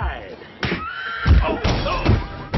live.